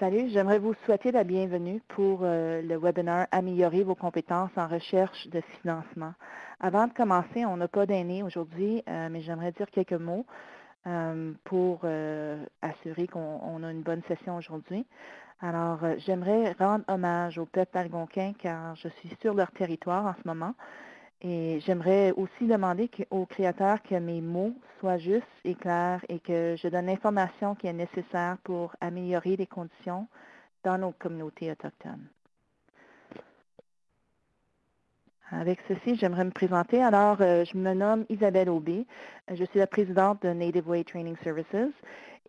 Salut, j'aimerais vous souhaiter la bienvenue pour euh, le webinaire Améliorer vos compétences en recherche de financement. Avant de commencer, on n'a pas d'aînés aujourd'hui, euh, mais j'aimerais dire quelques mots euh, pour assurer qu'on a une bonne session aujourd'hui. Alors, j'aimerais rendre hommage au peuple algonquin car je suis sur leur territoire en ce moment. Et j'aimerais aussi demander aux créateurs que mes mots soient justes et clairs et que je donne l'information qui est nécessaire pour améliorer les conditions dans nos communautés autochtones. Avec ceci, j'aimerais me présenter. Alors, euh, je me nomme Isabelle Aubé. Je suis la présidente de Native Way Training Services.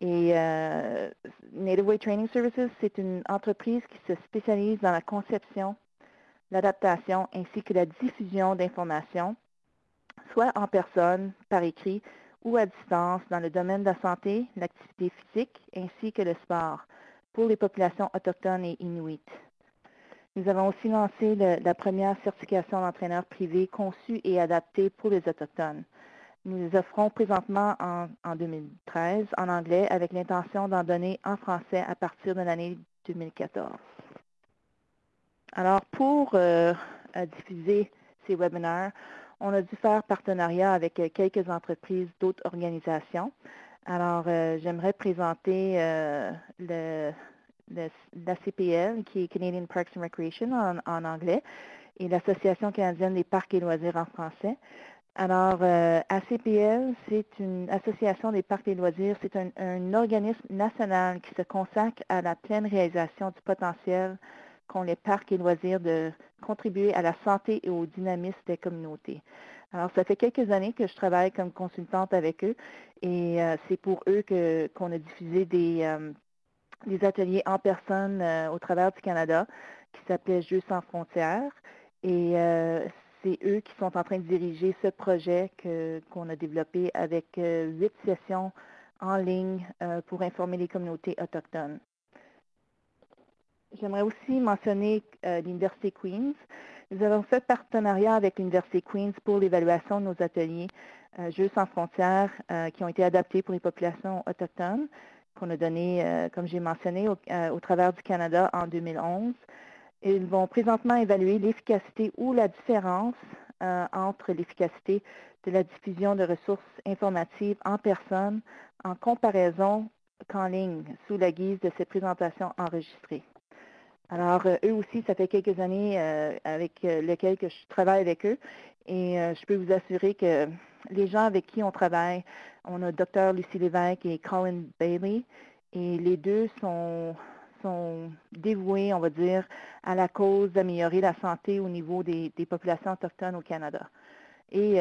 Et euh, Native Way Training Services, c'est une entreprise qui se spécialise dans la conception, l'adaptation ainsi que la diffusion d'informations, soit en personne, par écrit ou à distance dans le domaine de la santé, l'activité physique ainsi que le sport pour les populations autochtones et inuites. Nous avons aussi lancé la première certification d'entraîneur privé conçue et adaptée pour les Autochtones. Nous les offrons présentement en, en 2013 en anglais avec l'intention d'en donner en français à partir de l'année 2014. Alors, pour euh, diffuser ces webinaires, on a dû faire partenariat avec euh, quelques entreprises d'autres organisations. Alors, euh, j'aimerais présenter le, l'ACPL, qui est Canadian Parks and Recreation en, en anglais, et l'Association canadienne des parcs et loisirs en français. Alors, ACPL, c'est une association des parcs et loisirs, c'est un, un, organisme national qui se consacre à la pleine réalisation du potentiel qu'ont les parcs et loisirs de contribuer à la santé et au dynamisme des communautés. Alors, ça fait quelques années que je travaille comme consultante avec eux et euh, c'est pour eux qu'on a diffusé des, euh, ateliers en personne euh, au travers du Canada qui s'appelait Jeux sans frontières. Et c'est eux qui sont en train de diriger ce projet qu'on a développé avec huit sessions en ligne pour informer les communautés autochtones. J'aimerais aussi mentionner euh, l'Université Queen's. Nous avons fait partenariat avec l'Université Queen's pour l'évaluation de nos ateliers euh, Jeux sans frontières euh, qui ont été adaptés pour les populations autochtones, qu'on a donné, comme j'ai mentionné, au, au, travers du Canada en 2011. Ils vont présentement évaluer l'efficacité ou la différence entre l'efficacité de la diffusion de ressources informatives en personne en comparaison qu'en ligne sous la guise de ces présentations enregistrées. Alors, euh, eux aussi, ça fait quelques années euh, avec euh, lesquelles que je travaille avec eux. Et je peux vous assurer que les gens avec qui on travaille, on a Dr. Lucie Lévesque et Colin Bailey, et les deux sont, sont dévoués, on va dire, à la cause d'améliorer la santé au niveau des, populations autochtones au Canada. Et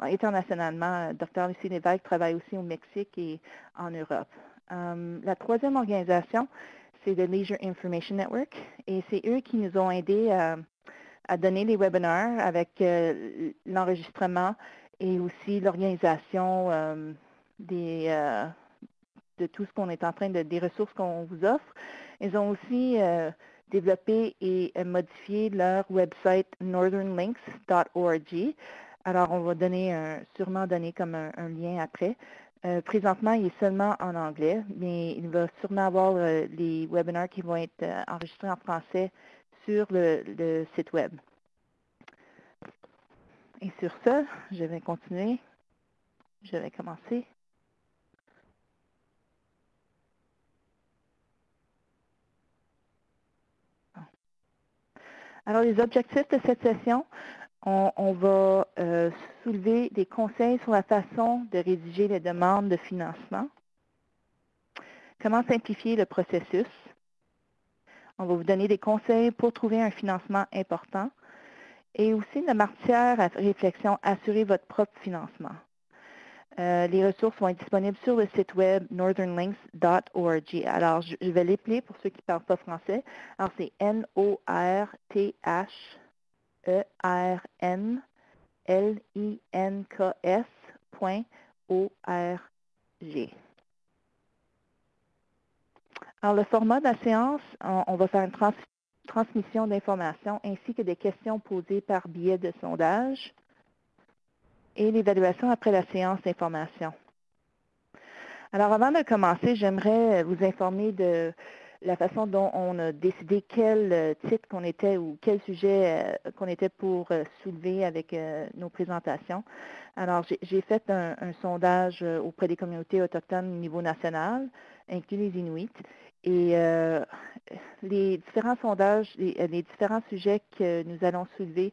internationalement, Dr. Lucie Lévesque travaille aussi au Mexique et en Europe. la troisième organisation, c'est le Leisure Information Network. Et c'est eux qui nous ont aidés à donner les webinaires avec euh, l'enregistrement et aussi l'organisation euh, euh, de tout ce qu'on est en train de, des ressources qu'on vous offre. Ils ont aussi développé et modifié leur website northernlinks.org. Alors, on va donner un, sûrement donner comme un lien après. Euh, présentement, il est seulement en anglais, mais il va sûrement avoir euh, les webinaires qui vont être euh, enregistrés en français sur le, site web. Et sur ce, je vais continuer. Je vais commencer. Alors, les objectifs de cette session, on, va soulever des conseils sur la façon de rédiger les demandes de financement. Comment simplifier le processus? On va vous donner des conseils pour trouver un financement important. Et aussi la matière à réflexion, assurer votre propre financement. Euh, les ressources vont être disponibles sur le site web northernlinks.org. Alors, je, vais l'épeler pour ceux qui ne parlent pas français. Alors, c'est N-O-R-T-H E-R-N-L-I-N-K-S.O-R-G. Alors, le format de la séance, on, va faire une transmission d'informations ainsi que des questions posées par biais de sondage et l'évaluation après la séance d'information. Alors, avant de commencer, j'aimerais vous informer de la façon dont on a décidé quel euh, titre qu'on était ou quel sujet euh, qu'on était pour euh, soulever avec nos présentations. Alors, j'ai fait un, sondage auprès des communautés autochtones au niveau national, inclus les Inuits, et les différents sondages, les, différents sujets que nous allons soulever,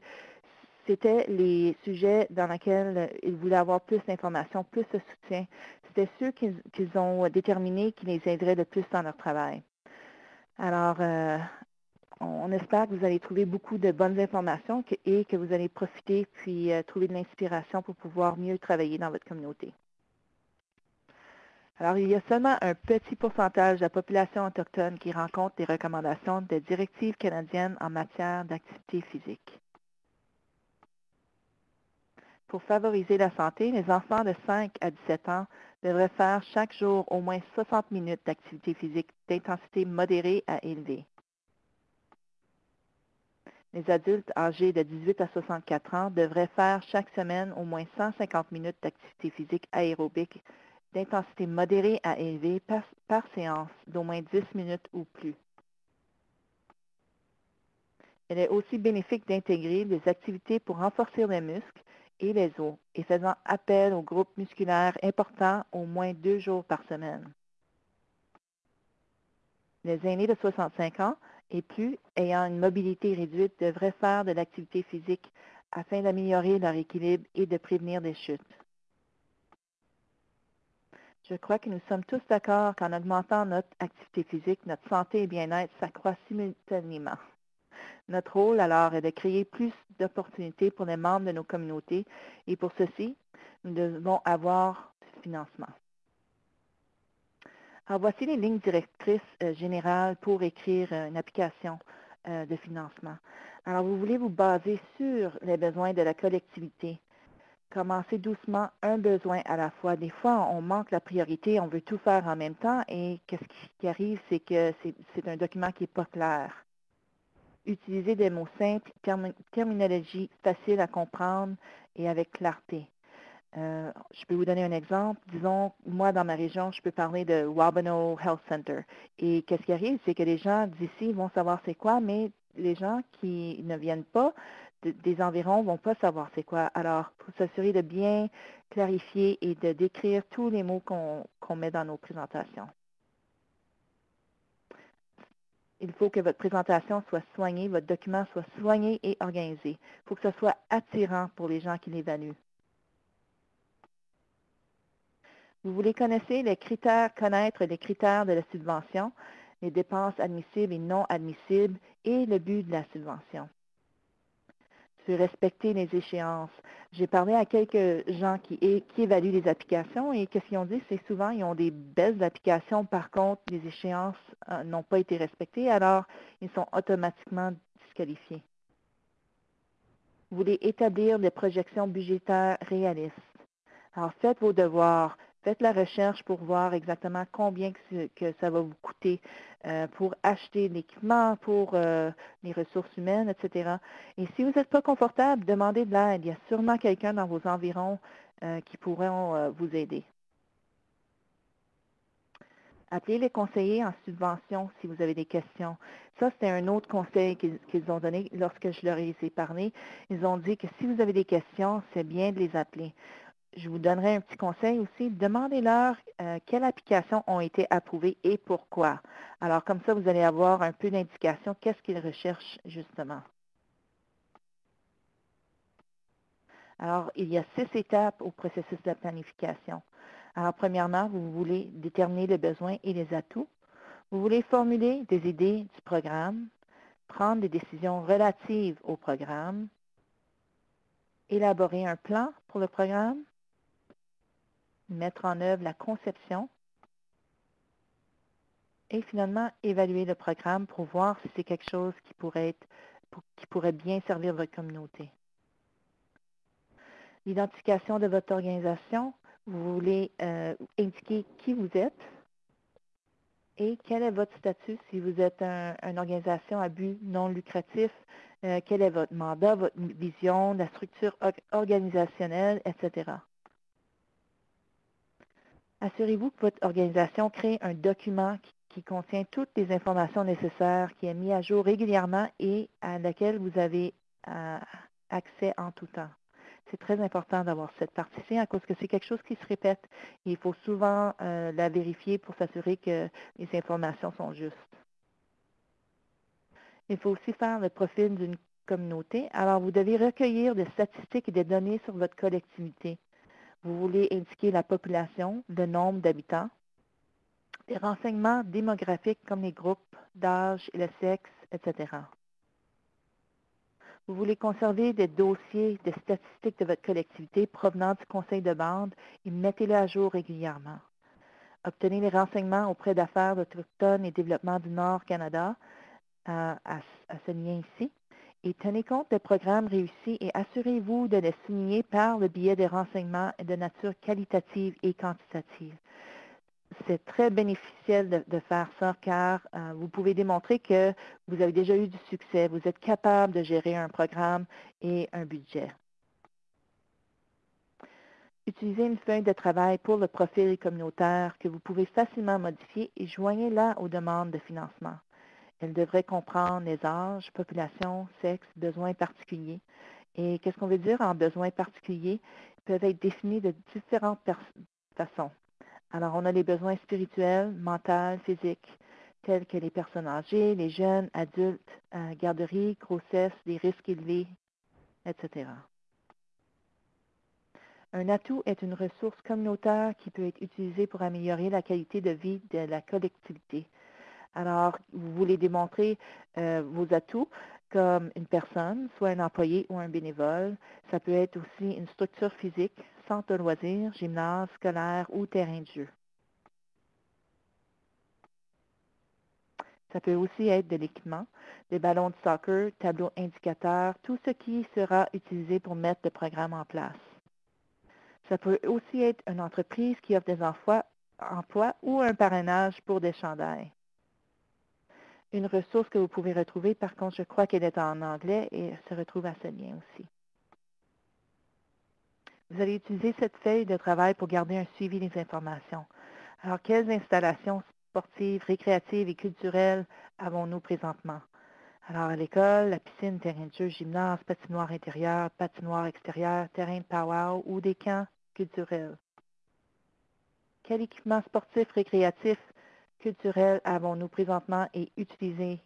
c'était les sujets dans lesquels ils voulaient avoir plus d'informations, plus de soutien. C'était ceux qu'ils ont déterminés qui les aideraient le plus dans leur travail. Alors, euh, on espère que vous allez trouver beaucoup de bonnes informations et que vous allez profiter puis euh, trouver de l'inspiration pour pouvoir mieux travailler dans votre communauté. Alors, il y a seulement un petit pourcentage de la population autochtone qui rencontre les recommandations des directives canadiennes en matière d'activité physique. Pour favoriser la santé, les enfants de 5 à 17 ans devrait faire chaque jour au moins 60 minutes d'activité physique d'intensité modérée à élevée. Les adultes âgés de 18 à 64 ans devraient faire chaque semaine au moins 150 minutes d'activité physique aérobique d'intensité modérée à élevée par, par séance d'au moins 10 minutes ou plus. Il est aussi bénéfique d'intégrer des activités pour renforcer les muscles et les os et faisant appel au groupe musculaire important au moins deux jours par semaine. Les aînés de 65 ans et plus ayant une mobilité réduite devraient faire de l'activité physique afin d'améliorer leur équilibre et de prévenir des chutes. Je crois que nous sommes tous d'accord qu'en augmentant notre activité physique, notre santé et bien-être s'accroît simultanément. Notre rôle, alors, est de créer plus d'opportunités pour les membres de nos communautés et pour ceci, nous devons avoir du financement. Alors, voici les lignes directrices euh, générales pour écrire euh, une application euh, de financement. Alors, vous voulez vous baser sur les besoins de la collectivité. Commencez doucement un besoin à la fois. Des fois, on manque la priorité, on veut tout faire en même temps et qu'est-ce qui arrive, c'est que c'est un document qui n'est pas clair utiliser des mots simples, terminologie facile à comprendre et avec clarté. Euh, je peux vous donner un exemple. Disons, moi, dans ma région, je peux parler de Wabano Health Center. Et qu'est-ce qui arrive, c'est que les gens d'ici vont savoir c'est quoi, mais les gens qui ne viennent pas des environs ne vont pas savoir c'est quoi. Alors, pour s'assurer de bien clarifier et de décrire tous les mots qu'on met dans nos présentations. Il faut que votre présentation soit soignée, votre document soit soigné et organisé. Il faut que ce soit attirant pour les gens qui l'évaluent. Vous voulez connaître les critères, connaître les critères de la subvention, les dépenses admissibles et non admissibles et le but de la subvention respecter les échéances. J'ai parlé à quelques gens qui, évaluent les applications et qu'est-ce qu'ils ont dit, c'est souvent ils ont des belles applications, par contre, les échéances euh, n'ont pas été respectées, alors ils sont automatiquement disqualifiés. Vous voulez établir des projections budgétaires réalistes. Alors, faites vos devoirs, Faites la recherche pour voir exactement combien que, ça va vous coûter euh, pour acheter l'équipement, pour euh, les ressources humaines, etc. Et si vous n'êtes pas confortable, demandez de l'aide. Il y a sûrement quelqu'un dans vos environs euh, qui pourront vous aider. Appelez les conseillers en subvention si vous avez des questions. Ça, c'était un autre conseil qu'ils ont donné lorsque je leur ai parlé. Ils ont dit que si vous avez des questions, c'est bien de les appeler je vous donnerai un petit conseil aussi. Demandez-leur euh, quelles applications ont été approuvées et pourquoi. Alors, comme ça, vous allez avoir un peu d'indication qu'est-ce qu'ils recherchent justement? Alors, il y a six étapes au processus de planification. Alors, premièrement, vous voulez déterminer les besoins et les atouts. Vous voulez formuler des idées du programme, prendre des décisions relatives au programme, élaborer un plan pour le programme, mettre en œuvre la conception et finalement évaluer le programme pour voir si c'est quelque chose qui pourrait, être, qui pourrait bien servir votre communauté. L'identification de votre organisation, vous voulez euh, indiquer qui vous êtes et quel est votre statut si vous êtes une organisation à but non lucratif, euh, quel est votre mandat, votre vision, la structure organisationnelle, etc. Assurez-vous que votre organisation crée un document qui, contient toutes les informations nécessaires, qui est mis à jour régulièrement et à laquelle vous avez euh, accès en tout temps. C'est très important d'avoir cette partie-ci à cause que c'est quelque chose qui se répète. Et il faut souvent euh, la vérifier pour s'assurer que les informations sont justes. Il faut aussi faire le profil d'une communauté. Alors, vous devez recueillir des statistiques et des données sur votre collectivité. Vous voulez indiquer la population, le nombre d'habitants, des renseignements démographiques comme les groupes d'âge et le sexe, etc. Vous voulez conserver des dossiers de statistiques de votre collectivité provenant du conseil de bande et mettez-les à jour régulièrement. Obtenez les renseignements auprès d'affaires autochtones et développement du Nord Canada euh, à, à ce lien ici et tenez compte des programmes réussis et assurez-vous de les souligner par le biais des renseignements de nature qualitative et quantitative. C'est très bénéficiel de, de, faire ça car euh, vous pouvez démontrer que vous avez déjà eu du succès, vous êtes capable de gérer un programme et un budget. Utilisez une feuille de travail pour le profil communautaire que vous pouvez facilement modifier et joignez-la aux demandes de financement. Elle devrait comprendre les âges, population, sexe, besoins particuliers. Et qu'est-ce qu'on veut dire en besoins particuliers? Ils peuvent être définis de différentes façons. Alors, on a les besoins spirituels, mentaux, physiques, tels que les personnes âgées, les jeunes, adultes, euh, garderie, grossesse, les risques élevés, etc. Un atout est une ressource communautaire qui peut être utilisée pour améliorer la qualité de vie de la collectivité. Alors, vous voulez démontrer euh, vos atouts comme une personne, soit un employé ou un bénévole. Ça peut être aussi une structure physique, centre de loisirs, gymnase, scolaire ou terrain de jeu. Ça peut aussi être de l'équipement, des ballons de soccer, tableaux indicateurs, tout ce qui sera utilisé pour mettre le programme en place. Ça peut aussi être une entreprise qui offre des emplois, emplois ou un parrainage pour des chandails. Une ressource que vous pouvez retrouver, par contre, je crois qu'elle est en anglais et se retrouve à ce lien aussi. Vous allez utiliser cette feuille de travail pour garder un suivi des informations. Alors, quelles installations sportives, récréatives et culturelles avons-nous présentement? Alors, à l'école, la piscine, terrain de jeu, gymnase, patinoire intérieure, patinoire extérieure, terrain de powwow ou des camps culturels. Quel équipement sportif récréatif culturels avons-nous présentement et utilisé,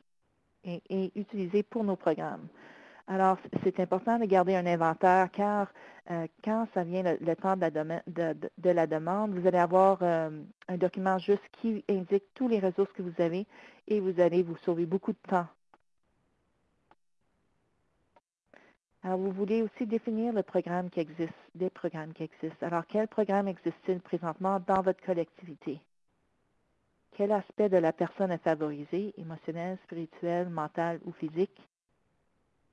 et, pour nos programmes? Alors, c'est important de garder un inventaire car euh, quand ça vient le, temps de la, demande, vous allez avoir euh, un document juste qui indique tous les ressources que vous avez et vous allez vous sauver beaucoup de temps. Alors, vous voulez aussi définir le programme qui existe, des programmes qui existent. Alors, quel programme existe-t-il présentement dans votre collectivité? Quel aspect de la personne est favorisé, émotionnel, spirituel, mental ou physique?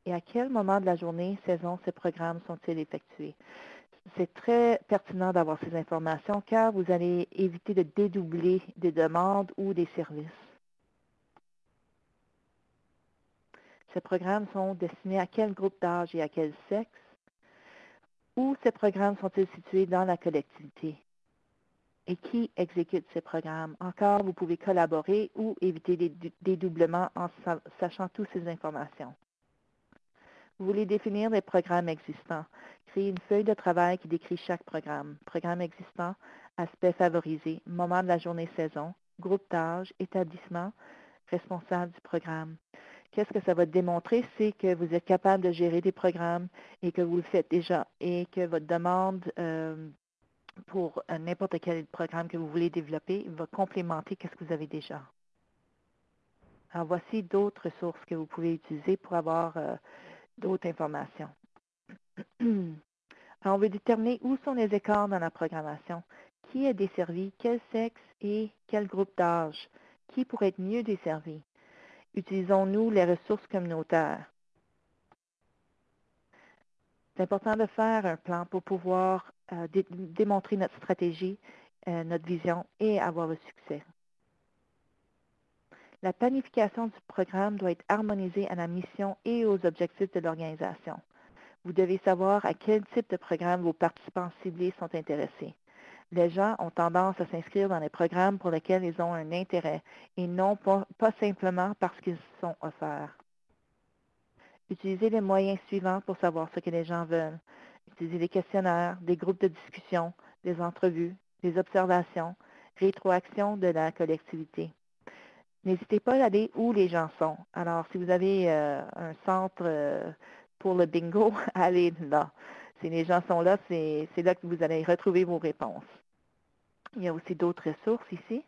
Et à quel moment de la journée, saison, ces programmes sont-ils effectués? C'est très pertinent d'avoir ces informations car vous allez éviter de dédoubler des demandes ou des services. Ces programmes sont destinés à quel groupe d'âge et à quel sexe? Où ces programmes sont-ils situés dans la collectivité? Et qui exécute ces programmes. Encore, vous pouvez collaborer ou éviter des dédoublements en sachant toutes ces informations. Vous voulez définir les programmes existants. Créez une feuille de travail qui décrit chaque programme. Programme existant, aspect favorisé, moment de la journée saison, groupe d'âge, établissement, responsable du programme. Qu'est-ce que ça va démontrer? C'est que vous êtes capable de gérer des programmes et que vous le faites déjà et que votre demande euh, pour euh, n'importe quel programme que vous voulez développer va complémenter ce que vous avez déjà. Alors, voici d'autres ressources que vous pouvez utiliser pour avoir euh, d'autres informations. Alors, on veut déterminer où sont les écarts dans la programmation, qui est desservi, quel sexe et quel groupe d'âge, qui pourrait être mieux desservi? Utilisons-nous les ressources communautaires. C'est important de faire un plan pour pouvoir euh, dé démontrer notre stratégie, euh, notre vision et avoir le succès. La planification du programme doit être harmonisée à la mission et aux objectifs de l'organisation. Vous devez savoir à quel type de programme vos participants ciblés sont intéressés. Les gens ont tendance à s'inscrire dans les programmes pour lesquels ils ont un intérêt et non pas, pas simplement parce qu'ils sont offerts. Utilisez les moyens suivants pour savoir ce que les gens veulent. Utilisez des questionnaires, des groupes de discussion, des entrevues, des observations, rétroaction de la collectivité. N'hésitez pas à aller où les gens sont. Alors, si vous avez euh, un centre euh, pour le bingo, allez là. Si les gens sont là, c'est là que vous allez retrouver vos réponses. Il y a aussi d'autres ressources ici.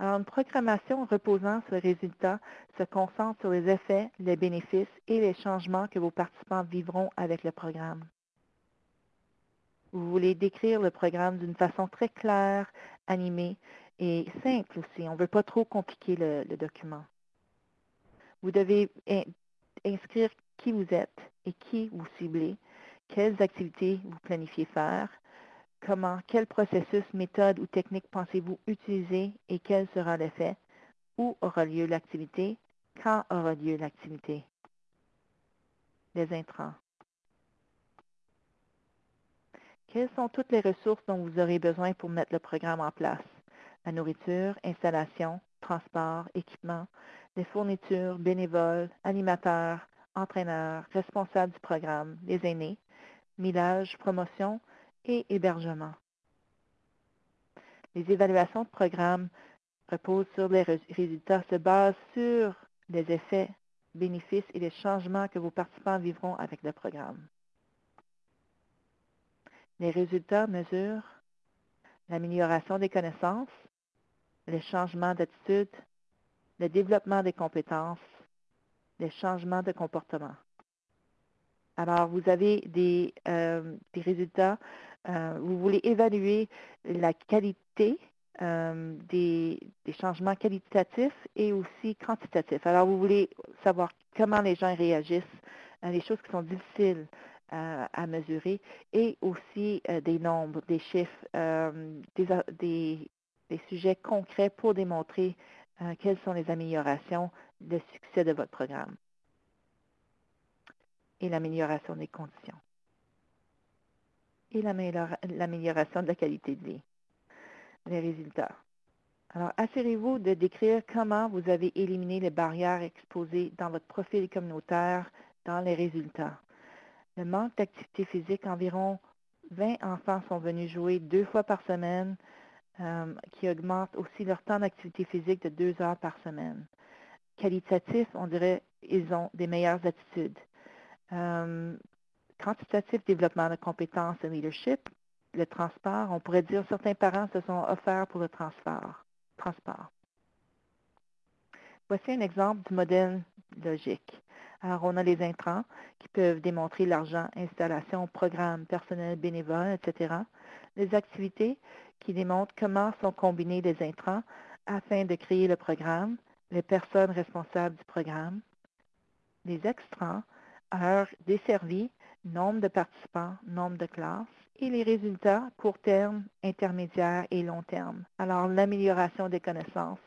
Une programmation reposant sur les résultats se concentre sur les effets, les bénéfices et les changements que vos participants vivront avec le programme. Vous voulez décrire le programme d'une façon très claire, animée et simple aussi. On ne veut pas trop compliquer le document. Vous devez inscrire qui vous êtes et qui vous ciblez, quelles activités vous planifiez faire, comment, quel processus, méthode ou technique pensez-vous utiliser et quel sera l'effet, où aura lieu l'activité, quand aura lieu l'activité? Les intrants. Quelles sont toutes les ressources dont vous aurez besoin pour mettre le programme en place? La nourriture, installation, transport, équipement, les fournitures, bénévoles, animateurs, entraîneurs, responsables du programme, les aînés, millage, promotion et hébergement. Les évaluations de programme reposent sur les résultats, se basent sur les effets, bénéfices et les changements que vos participants vivront avec le programme. Les résultats mesurent l'amélioration des connaissances, les changements d'attitude, le développement des compétences, les changements de comportement. Alors, vous avez des, euh, des résultats, euh, vous voulez évaluer la qualité euh, des, des, changements qualitatifs et aussi quantitatifs. Alors, vous voulez savoir comment les gens réagissent, les choses qui sont difficiles à mesurer et aussi des nombres, des chiffres, des, des, des, sujets concrets pour démontrer quelles sont les améliorations, le succès de votre programme et l'amélioration des conditions et l'amélioration de la qualité de vie. Les résultats. Alors, assurez-vous de décrire comment vous avez éliminé les barrières exposées dans votre profil communautaire dans les résultats. Le manque d'activité physique, environ 20 enfants sont venus jouer deux fois par semaine, euh, qui augmente aussi leur temps d'activité physique de deux heures par semaine. Qualitatif, on dirait ils ont des meilleures attitudes. Euh, quantitatif développement de compétences et leadership, le transport, on pourrait dire certains parents se sont offerts pour le transport. transport. Voici un exemple du modèle logique. Alors, on a les intrants qui peuvent démontrer l'argent, installation, programme, personnel, bénévole, etc. Les activités qui démontrent comment sont combinés les intrants afin de créer le programme, les personnes responsables du programme. Les extrants heures desservies, nombre de participants, nombre de classes et les résultats court terme, intermédiaire et long terme. Alors, l'amélioration des connaissances,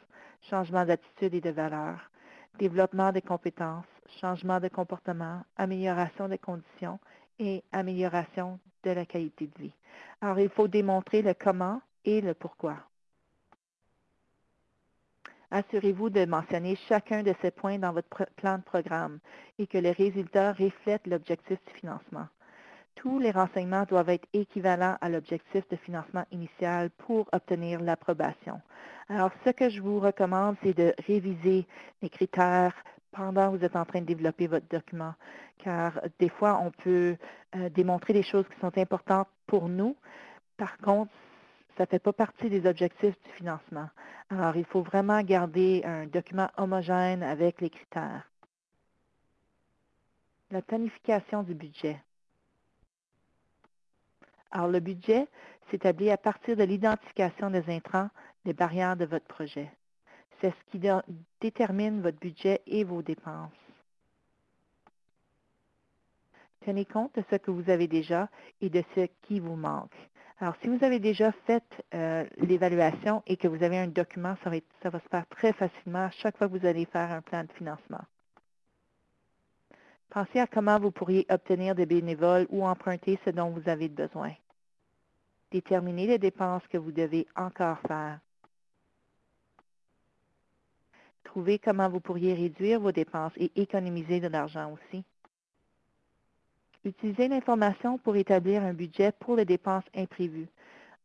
changement d'attitude et de valeur, développement des compétences, changement de comportement, amélioration des conditions et amélioration de la qualité de vie. Alors, il faut démontrer le comment et le pourquoi. Assurez-vous de mentionner chacun de ces points dans votre plan de programme et que les résultats reflètent l'objectif du financement. Tous les renseignements doivent être équivalents à l'objectif de financement initial pour obtenir l'approbation. Alors, ce que je vous recommande, c'est de réviser les critères pendant que vous êtes en train de développer votre document, car des fois, on peut euh, démontrer des choses qui sont importantes pour nous. Par contre, ça ne fait pas partie des objectifs du financement. Alors, il faut vraiment garder un document homogène avec les critères. La planification du budget. Alors, le budget s'établit à partir de l'identification des intrants, des barrières de votre projet. C'est ce qui détermine votre budget et vos dépenses. Tenez compte de ce que vous avez déjà et de ce qui vous manque. Alors, si vous avez déjà fait euh, l'évaluation et que vous avez un document, ça va, ça va se faire très facilement à chaque fois que vous allez faire un plan de financement. Pensez à comment vous pourriez obtenir des bénévoles ou emprunter ce dont vous avez besoin. Déterminez les dépenses que vous devez encore faire. Trouvez comment vous pourriez réduire vos dépenses et économiser de l'argent aussi. Utilisez l'information pour établir un budget pour les dépenses imprévues,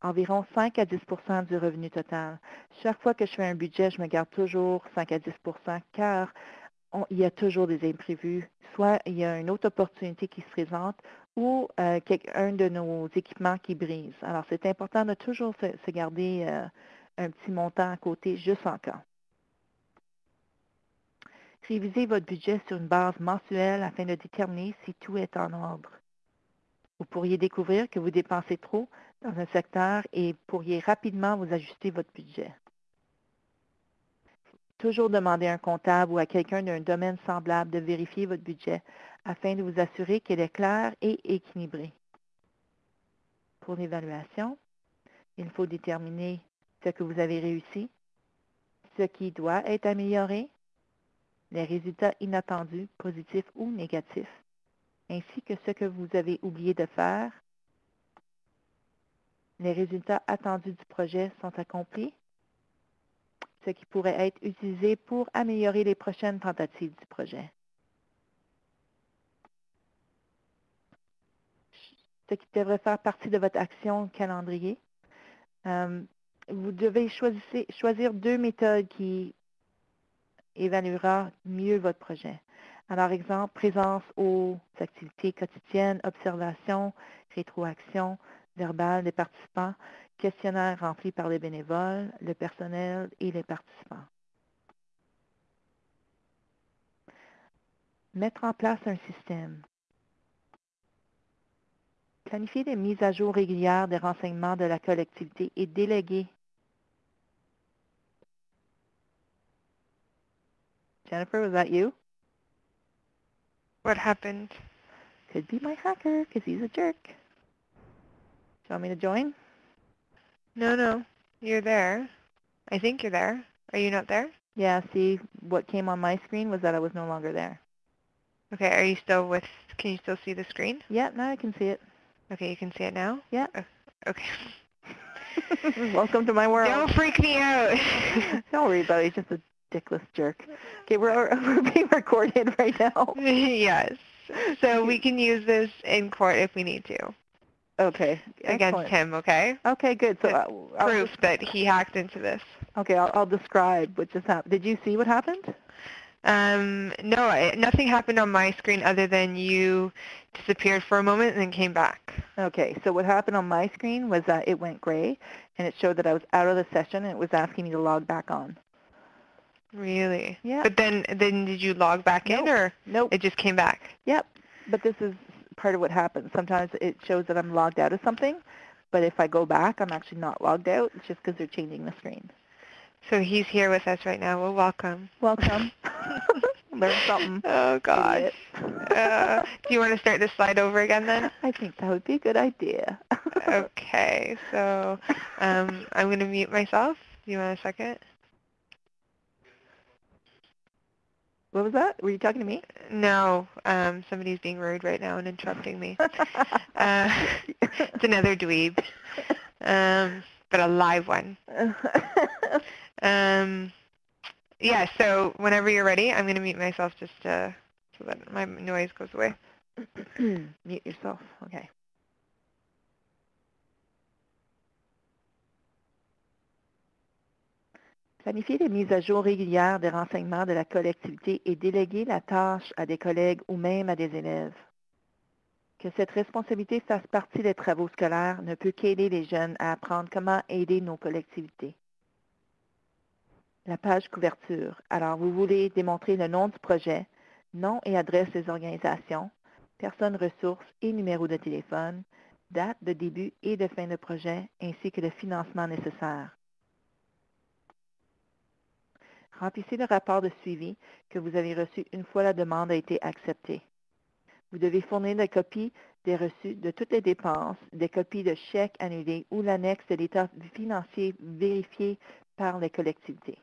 environ 5 à 10% du revenu total. Chaque fois que je fais un budget, je me garde toujours 5 à 10% car il y a toujours des imprévus. Soit il y a une autre opportunité qui se présente ou euh, un de nos équipements qui brise. Alors, c'est important de toujours se, se garder euh, un petit montant à côté juste en cas. Révisez votre budget sur une base mensuelle afin de déterminer si tout est en ordre. Vous pourriez découvrir que vous dépensez trop dans un secteur et pourriez rapidement vous ajuster votre budget. Toujours demander à un comptable ou à quelqu'un d'un domaine semblable de vérifier votre budget afin de vous assurer qu'il est clair et équilibré. Pour l'évaluation, il faut déterminer ce que vous avez réussi, ce qui doit être amélioré, les résultats inattendus, positifs ou négatifs, ainsi que ce que vous avez oublié de faire. Les résultats attendus du projet sont accomplis, ce qui pourrait être utilisé pour améliorer les prochaines tentatives du projet. Ce qui devrait faire partie de votre action calendrier. Euh, vous devez choisir, choisir deux méthodes qui évaluera mieux votre projet. Alors, exemple, présence aux activités quotidiennes, observation, rétroaction verbale des participants, questionnaire rempli par les bénévoles, le personnel et les participants. Mettre en place un système. Planifier des mises à jour régulières des renseignements de la collectivité et déléguer Jennifer, was that you? What happened? Could be my hacker, because he's a jerk. Do you want me to join? No, no. You're there. I think you're there. Are you not there? Yeah, see, what came on my screen was that I was no longer there. Okay, are you still with, can you still see the screen? Yeah, now I can see it. Okay, you can see it now? Yeah. Oh, okay. Welcome to my world. Don't freak me out. Don't worry about it. He's just a dickless jerk. Okay, we're, we're being recorded right now. yes. So we can use this in court if we need to. Okay. Against excellent. him, okay? Okay, good. So uh, I'll Proof just- that he hacked into this. okay, I'll, I'll describe what just happened. Did you see what happened? Um, no, I, nothing happened on my screen other than you disappeared for a moment and then came back. Okay, so what happened on my screen was that it went gray, and it showed that I was out of the session, and it was asking me to log back on. Really? Yeah. But then, then did you log back in Nope. or Nope. it just came back? Yep. But this is part of what happens. Sometimes it shows that I'm logged out of something, but if I go back, I'm actually not logged out. It's just because they're changing the screen. So he's here with us right now. Well, welcome. Welcome. Learn something. Oh God. uh, do you want to start this slide over again then? I think that would be a good idea. Okay. So um, I'm going to mute myself. Do you want a second? What was that? Were you talking to me? No. Um, somebody's being rude right now and interrupting me. Uh, it's another dweeb, um, but a live one. Um, yeah. So whenever you're ready, I'm going to mute myself just uh, so that my noise goes away. Mute yourself. Okay. Planifier des mises à jour régulières des renseignements de la collectivité et déléguer la tâche à des collègues ou même à des élèves. Que cette responsabilité fasse partie des travaux scolaires ne peut qu'aider les jeunes à apprendre comment aider nos collectivités. La page couverture. Alors, vous voulez démontrer le nom du projet, nom et adresse des organisations, personnes ressources et numéro de téléphone, date de début et de fin de projet, ainsi que le financement nécessaire. Remplissez le rapport de suivi que vous avez reçu une fois la demande a été acceptée. Vous devez fournir des copies des reçus de toutes les dépenses, des copies de chèques annulés ou l'annexe de l'état financier vérifié par les collectivités.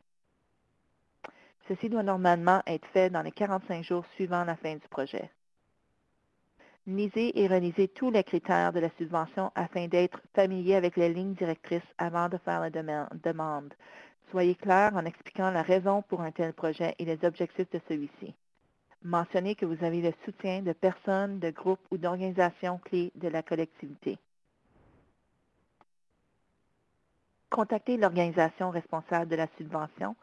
Ceci doit normalement être fait dans les 45 jours suivant la fin du projet. Lisez et relisez tous les critères de la subvention afin d'être familier avec les lignes directrices avant de faire la demande. Soyez clair en expliquant la raison pour un tel projet et les objectifs de celui-ci. Mentionnez que vous avez le soutien de personnes, de groupes ou d'organisations clés de la collectivité. Contactez l'organisation responsable de la subvention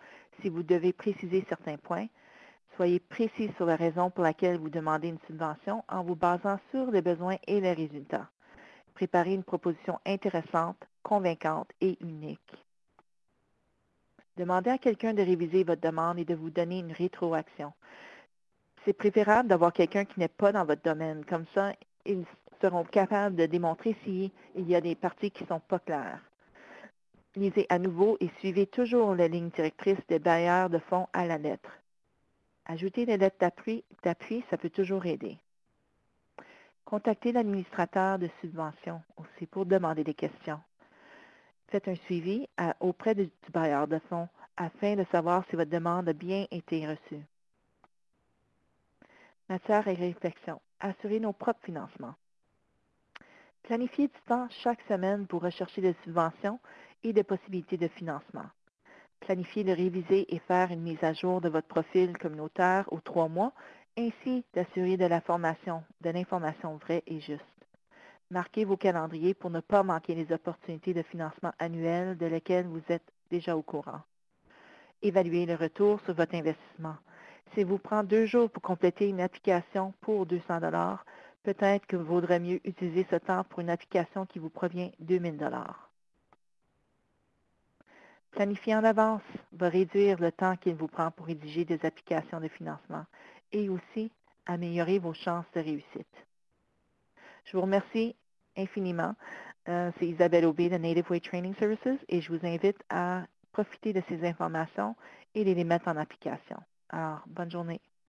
si vous devez préciser certains points. Soyez précis sur la raison pour laquelle vous demandez une subvention en vous basant sur les besoins et les résultats. Préparez une proposition intéressante, convaincante et unique. Demandez à quelqu'un de réviser votre demande et de vous donner une rétroaction. C'est préférable d'avoir quelqu'un qui n'est pas dans votre domaine. Comme ça, ils seront capables de démontrer s'il y a des parties qui ne sont pas claires. Lisez à nouveau et suivez toujours la ligne directrice des bailleurs de fonds à la lettre. Ajouter les lettres d'appui, ça peut toujours aider. Contactez l'administrateur de subvention aussi pour demander des questions. Faites un suivi auprès du bailleur de fonds afin de savoir si votre demande a bien été reçue. Matière et réflexion. Assurer nos propres financements. Planifiez du temps chaque semaine pour rechercher des subventions et des possibilités de financement. Planifiez de réviser et faire une mise à jour de votre profil communautaire aux trois mois, ainsi d'assurer de la formation, de l'information vraie et juste. Marquez vos calendriers pour ne pas manquer les opportunités de financement annuelles de lesquelles vous êtes déjà au courant. Évaluez le retour sur votre investissement. Si vous prend deux jours pour compléter une application pour 200 peut-être que vaudrait mieux utiliser ce temps pour une application qui vous provient 2000 Planifier en avance va réduire le temps qu'il vous prend pour rédiger des applications de financement et aussi améliorer vos chances de réussite. Je vous remercie infiniment. Euh, c'est Isabelle Aubé de Native Way Training Services et je vous invite à profiter de ces informations et de les mettre en application. Alors, bonne journée.